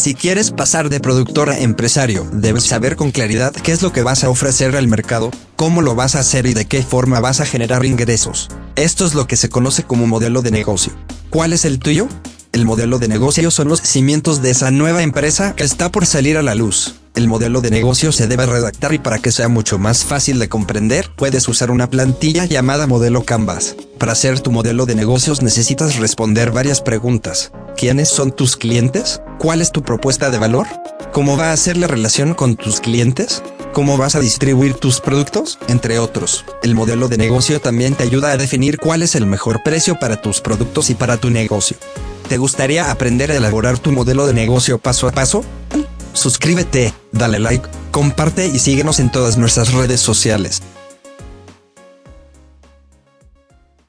Si quieres pasar de productor a empresario, debes saber con claridad qué es lo que vas a ofrecer al mercado, cómo lo vas a hacer y de qué forma vas a generar ingresos. Esto es lo que se conoce como modelo de negocio. ¿Cuál es el tuyo? El modelo de negocio son los cimientos de esa nueva empresa que está por salir a la luz. El modelo de negocio se debe redactar y para que sea mucho más fácil de comprender, puedes usar una plantilla llamada modelo Canvas. Para hacer tu modelo de negocios necesitas responder varias preguntas. ¿Quiénes son tus clientes? ¿Cuál es tu propuesta de valor? ¿Cómo va a ser la relación con tus clientes? ¿Cómo vas a distribuir tus productos? Entre otros. El modelo de negocio también te ayuda a definir cuál es el mejor precio para tus productos y para tu negocio. ¿Te gustaría aprender a elaborar tu modelo de negocio paso a paso? Suscríbete, dale like, comparte y síguenos en todas nuestras redes sociales.